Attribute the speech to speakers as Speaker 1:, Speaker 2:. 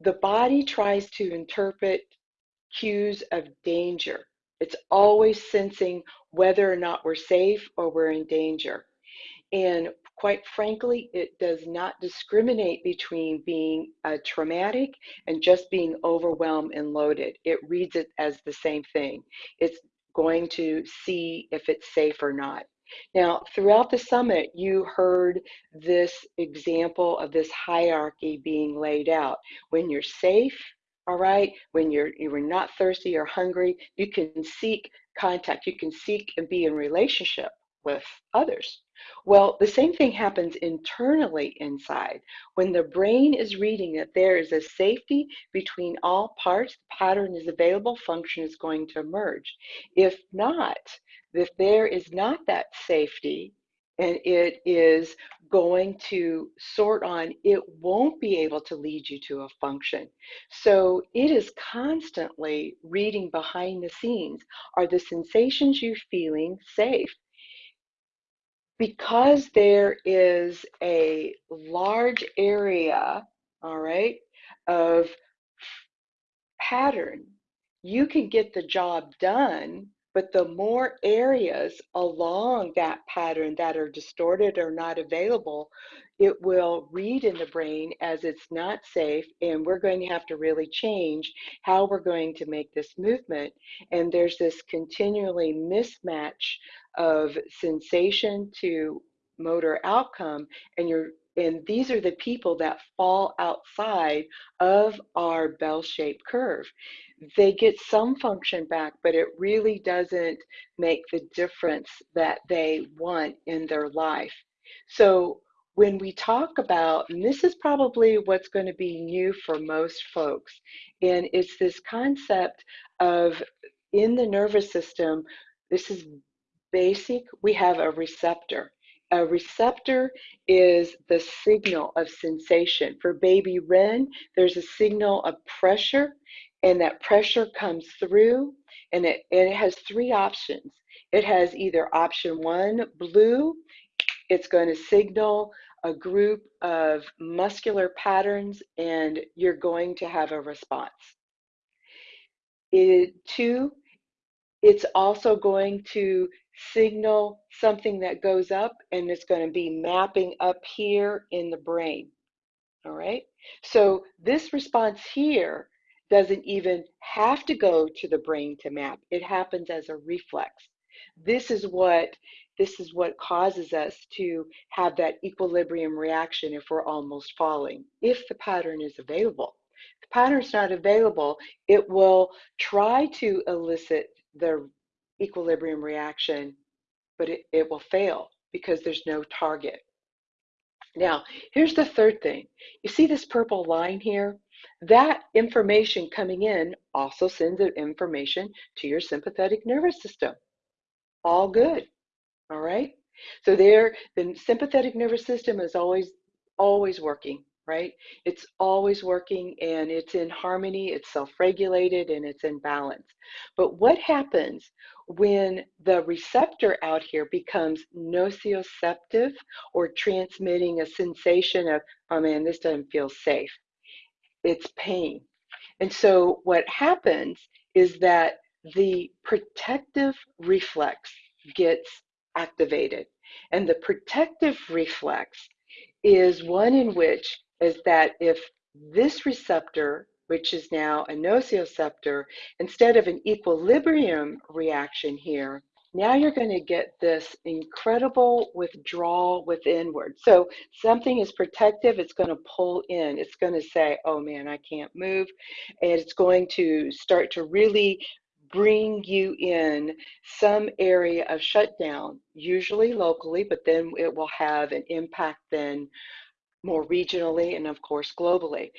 Speaker 1: the body tries to interpret cues of danger. It's always sensing whether or not we're safe or we're in danger. And quite frankly, it does not discriminate between being uh, traumatic and just being overwhelmed and loaded. It reads it as the same thing. It's going to see if it's safe or not. Now, throughout the summit, you heard this example of this hierarchy being laid out. When you're safe, all right, when you're you're not thirsty or hungry, you can seek contact, you can seek and be in relationship with others. Well, the same thing happens internally inside. When the brain is reading that there is a safety between all parts, the pattern is available, function is going to emerge. If not, if there is not that safety and it is going to sort on, it won't be able to lead you to a function. So it is constantly reading behind the scenes. Are the sensations you're feeling safe? Because there is a large area, all right, of pattern, you can get the job done but the more areas along that pattern that are distorted or not available, it will read in the brain as it's not safe, and we're going to have to really change how we're going to make this movement. And there's this continually mismatch of sensation to motor outcome, and you're and these are the people that fall outside of our bell-shaped curve they get some function back, but it really doesn't make the difference that they want in their life. So when we talk about, and this is probably what's going to be new for most folks, and it's this concept of in the nervous system, this is basic, we have a receptor. A receptor is the signal of sensation. For baby Ren, there's a signal of pressure and that pressure comes through and it, and it has three options. It has either option one, blue, it's going to signal a group of muscular patterns and you're going to have a response. It, two, it's also going to signal something that goes up and it's going to be mapping up here in the brain. All right. So this response here doesn't even have to go to the brain to map. It happens as a reflex. This is what this is what causes us to have that equilibrium reaction if we're almost falling, if the pattern is available. If the pattern's not available, it will try to elicit the equilibrium reaction, but it, it will fail because there's no target. Now, here's the third thing. You see this purple line here? That information coming in also sends information to your sympathetic nervous system. All good. All right. So there, the sympathetic nervous system is always, always working, right? It's always working and it's in harmony, it's self-regulated and it's in balance. But what happens when the receptor out here becomes nociceptive or transmitting a sensation of, oh man, this doesn't feel safe it's pain. And so what happens is that the protective reflex gets activated. And the protective reflex is one in which is that if this receptor, which is now a nociceptor, instead of an equilibrium reaction here, now you're going to get this incredible withdrawal withinward. So something is protective, it's going to pull in. It's going to say, oh man, I can't move. And it's going to start to really bring you in some area of shutdown, usually locally, but then it will have an impact then more regionally and of course globally.